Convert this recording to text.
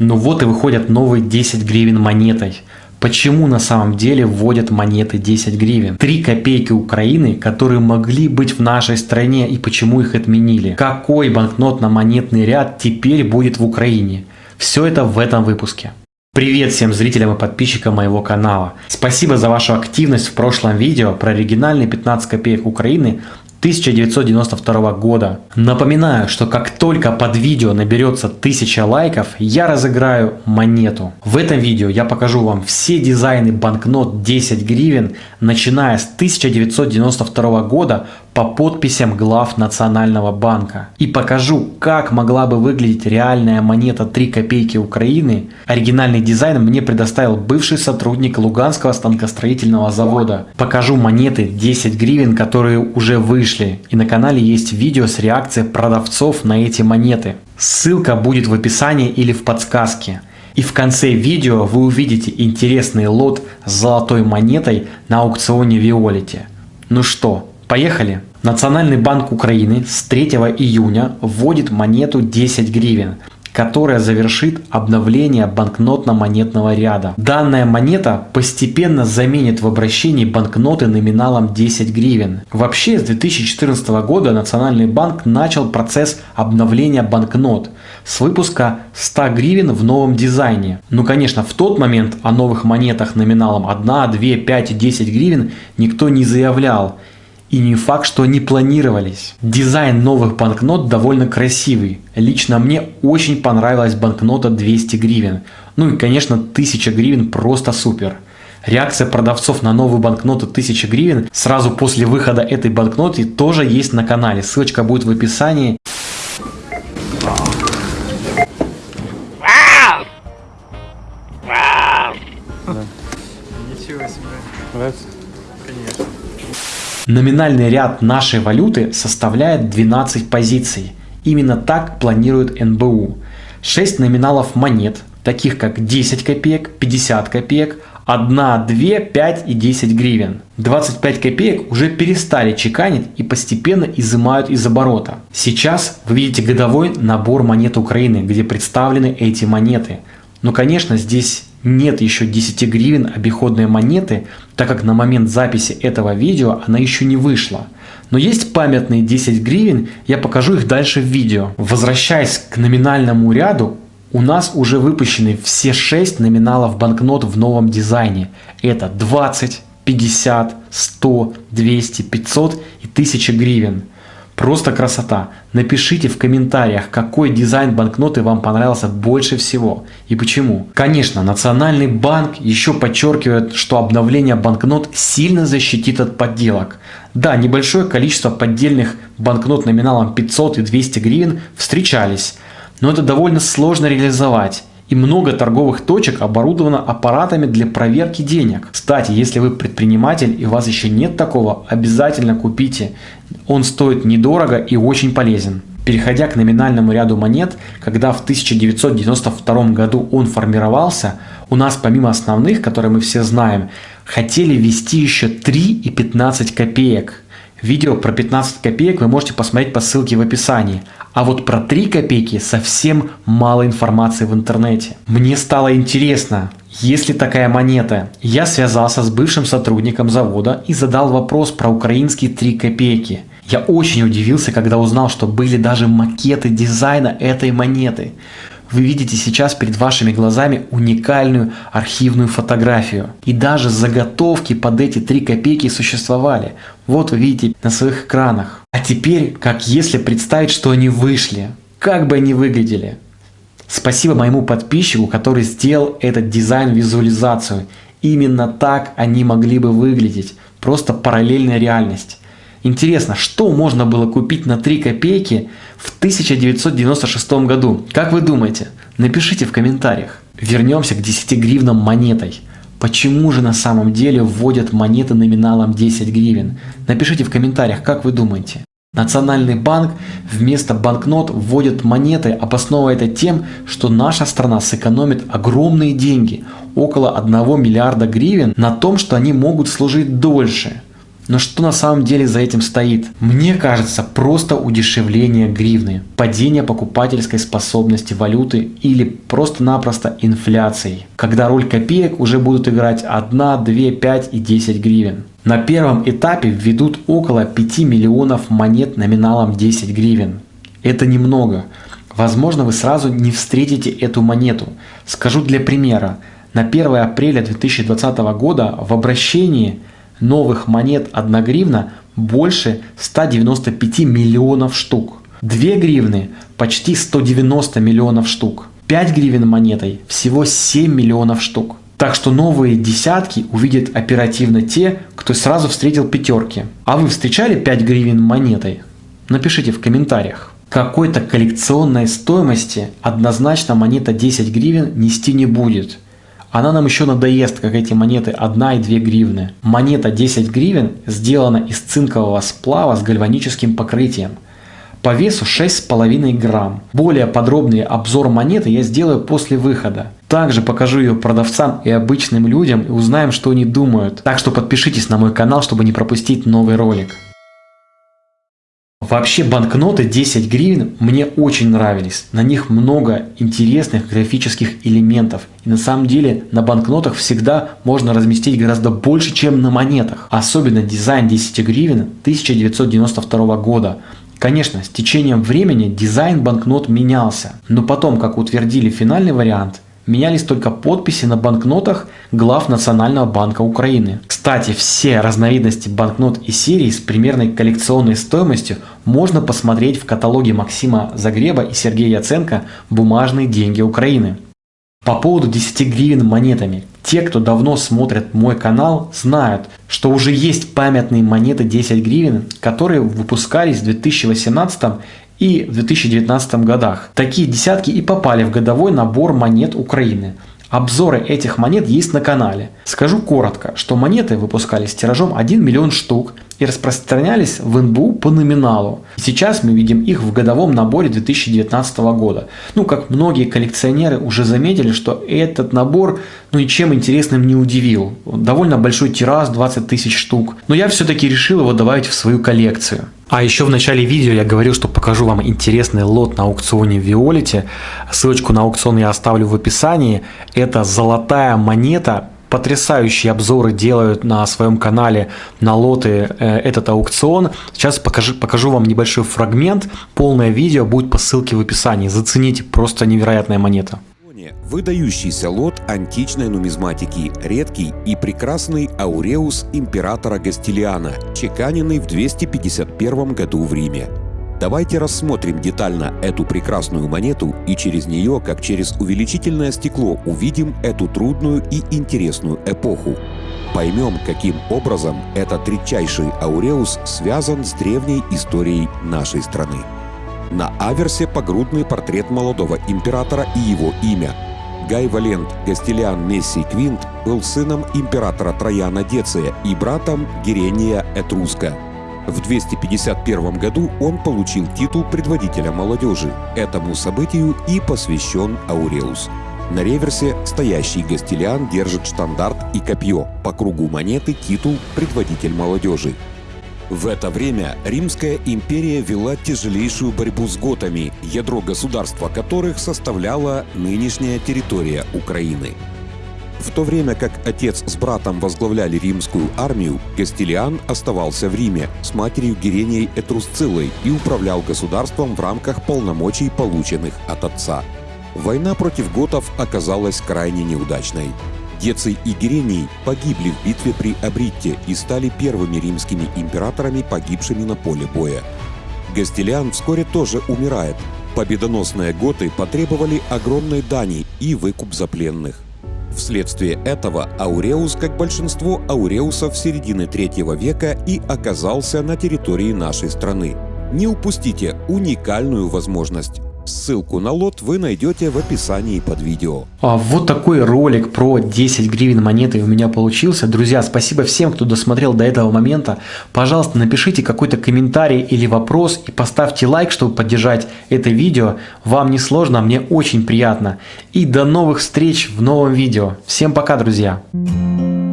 Ну вот и выходят новые 10 гривен монетой. Почему на самом деле вводят монеты 10 гривен? 3 копейки Украины, которые могли быть в нашей стране и почему их отменили? Какой банкнотно-монетный ряд теперь будет в Украине? Все это в этом выпуске. Привет всем зрителям и подписчикам моего канала. Спасибо за вашу активность в прошлом видео про оригинальные 15 копеек Украины 1992 года. Напоминаю, что как только под видео наберется 1000 лайков, я разыграю монету. В этом видео я покажу вам все дизайны банкнот 10 гривен, начиная с 1992 года по подписям глав Национального банка. И покажу, как могла бы выглядеть реальная монета 3 копейки Украины. Оригинальный дизайн мне предоставил бывший сотрудник Луганского станкостроительного завода. Покажу монеты 10 гривен, которые уже вышли. И на канале есть видео с реакцией продавцов на эти монеты. Ссылка будет в описании или в подсказке. И в конце видео вы увидите интересный лот с золотой монетой на аукционе Виолите. Ну что, Поехали! Национальный банк Украины с 3 июня вводит монету 10 гривен, которая завершит обновление банкнотно-монетного ряда. Данная монета постепенно заменит в обращении банкноты номиналом 10 гривен. Вообще с 2014 года Национальный банк начал процесс обновления банкнот с выпуска 100 гривен в новом дизайне. Ну конечно в тот момент о новых монетах номиналом 1, 2, 5 и 10 гривен никто не заявлял и не факт, что они планировались. Дизайн новых банкнот довольно красивый. Лично мне очень понравилась банкнота 200 гривен. Ну и конечно 1000 гривен просто супер. Реакция продавцов на новую банкноту 1000 гривен сразу после выхода этой банкноты тоже есть на канале. Ссылочка будет в описании. Ничего себе. Нравится? Конечно. Номинальный ряд нашей валюты составляет 12 позиций. Именно так планирует НБУ. 6 номиналов монет, таких как 10 копеек, 50 копеек, 1, 2, 5 и 10 гривен. 25 копеек уже перестали чеканить и постепенно изымают из оборота. Сейчас вы видите годовой набор монет Украины, где представлены эти монеты. Но конечно здесь нет еще 10 гривен обиходной монеты, так как на момент записи этого видео она еще не вышла. Но есть памятные 10 гривен, я покажу их дальше в видео. Возвращаясь к номинальному ряду, у нас уже выпущены все 6 номиналов банкнот в новом дизайне. Это 20, 50, 100, 200, 500 и 1000 гривен. Просто красота. Напишите в комментариях, какой дизайн банкноты вам понравился больше всего и почему. Конечно, Национальный банк еще подчеркивает, что обновление банкнот сильно защитит от подделок. Да, небольшое количество поддельных банкнот номиналом 500 и 200 гривен встречались, но это довольно сложно реализовать и много торговых точек оборудовано аппаратами для проверки денег. Кстати, если вы предприниматель и у вас еще нет такого, обязательно купите. Он стоит недорого и очень полезен. Переходя к номинальному ряду монет, когда в 1992 году он формировался, у нас помимо основных, которые мы все знаем, хотели ввести еще 3 и 15 копеек. Видео про 15 копеек вы можете посмотреть по ссылке в описании. А вот про 3 копейки совсем мало информации в интернете. Мне стало интересно, есть ли такая монета. Я связался с бывшим сотрудником завода и задал вопрос про украинские 3 копейки. Я очень удивился, когда узнал, что были даже макеты дизайна этой монеты. Вы видите сейчас перед вашими глазами уникальную архивную фотографию. И даже заготовки под эти 3 копейки существовали. Вот вы видите на своих экранах. А теперь, как если представить, что они вышли. Как бы они выглядели. Спасибо моему подписчику, который сделал этот дизайн-визуализацию. Именно так они могли бы выглядеть. Просто параллельная реальность. Интересно, что можно было купить на 3 копейки в 1996 году? Как вы думаете? Напишите в комментариях. Вернемся к 10 гривнам монетой. Почему же на самом деле вводят монеты номиналом 10 гривен? Напишите в комментариях, как вы думаете. Национальный банк вместо банкнот вводит монеты, обосновывая это тем, что наша страна сэкономит огромные деньги, около 1 миллиарда гривен, на том, что они могут служить дольше. Но что на самом деле за этим стоит? Мне кажется, просто удешевление гривны, падение покупательской способности валюты или просто-напросто инфляцией, когда роль копеек уже будут играть 1, 2, 5 и 10 гривен. На первом этапе введут около 5 миллионов монет номиналом 10 гривен. Это немного. Возможно, вы сразу не встретите эту монету. Скажу для примера. На 1 апреля 2020 года в обращении новых монет 1 гривна больше 195 миллионов штук. 2 гривны почти 190 миллионов штук. 5 гривен монетой всего 7 миллионов штук. Так что новые десятки увидят оперативно те, кто сразу встретил пятерки. А вы встречали 5 гривен монетой? Напишите в комментариях. Какой-то коллекционной стоимости однозначно монета 10 гривен нести не будет – она нам еще надоест, как эти монеты 1 и 2 гривны. Монета 10 гривен сделана из цинкового сплава с гальваническим покрытием. По весу 6,5 грамм. Более подробный обзор монеты я сделаю после выхода. Также покажу ее продавцам и обычным людям и узнаем, что они думают. Так что подпишитесь на мой канал, чтобы не пропустить новый ролик. Вообще банкноты 10 гривен мне очень нравились. На них много интересных графических элементов. И на самом деле на банкнотах всегда можно разместить гораздо больше, чем на монетах. Особенно дизайн 10 гривен 1992 года. Конечно, с течением времени дизайн банкнот менялся. Но потом, как утвердили финальный вариант, менялись только подписи на банкнотах глав Национального банка Украины. Кстати, все разновидности банкнот и серий с примерной коллекционной стоимостью можно посмотреть в каталоге Максима Загреба и Сергея Яценко «Бумажные деньги Украины». По поводу 10 гривен монетами. Те, кто давно смотрит мой канал, знают, что уже есть памятные монеты 10 гривен, которые выпускались в 2018 и в 2019 годах. Такие десятки и попали в годовой набор монет Украины. Обзоры этих монет есть на канале. Скажу коротко, что монеты выпускались тиражом 1 миллион штук и распространялись в НБУ по номиналу. Сейчас мы видим их в годовом наборе 2019 года. Ну, как многие коллекционеры уже заметили, что этот набор ну, ничем интересным не удивил. Довольно большой тираж, 20 тысяч штук. Но я все-таки решил его добавить в свою коллекцию. А еще в начале видео я говорил, что покажу вам интересный лот на аукционе в Виолете. Ссылочку на аукцион я оставлю в описании. Это золотая монета. Потрясающие обзоры делают на своем канале на лоты э, этот аукцион. Сейчас покажу, покажу вам небольшой фрагмент. Полное видео будет по ссылке в описании. Зацените, просто невероятная монета. Выдающийся лот античной нумизматики, редкий и прекрасный ауреус императора Гастилиана, чеканенный в 251 году в Риме. Давайте рассмотрим детально эту прекрасную монету и через нее, как через увеличительное стекло, увидим эту трудную и интересную эпоху. Поймем, каким образом этот редчайший ауреус связан с древней историей нашей страны. На аверсе погрудный портрет молодого императора и его имя – Гай Валент Гастилиан Мессий Квинт был сыном императора Трояна Деция и братом Герения Этруска. В 251 году он получил титул предводителя молодежи. Этому событию и посвящен Ауреус. На реверсе стоящий Гастилиан держит штандарт и копье. По кругу монеты титул «Предводитель молодежи». В это время Римская империя вела тяжелейшую борьбу с готами, ядро государства которых составляла нынешняя территория Украины. В то время как отец с братом возглавляли римскую армию, Гастилиан оставался в Риме с матерью Геренией Этрусцилой и управлял государством в рамках полномочий, полученных от отца. Война против готов оказалась крайне неудачной. Деций и Герений погибли в битве при Абритте и стали первыми римскими императорами, погибшими на поле боя. Гастилиан вскоре тоже умирает. Победоносные готы потребовали огромной дани и выкуп за пленных. Вследствие этого Ауреус, как большинство ауреусов середины третьего века, и оказался на территории нашей страны. Не упустите уникальную возможность. Ссылку на лот вы найдете в описании под видео. А вот такой ролик про 10 гривен монеты у меня получился. Друзья, спасибо всем, кто досмотрел до этого момента. Пожалуйста, напишите какой-то комментарий или вопрос и поставьте лайк, чтобы поддержать это видео. Вам не сложно, мне очень приятно. И до новых встреч в новом видео. Всем пока, друзья! Друзья.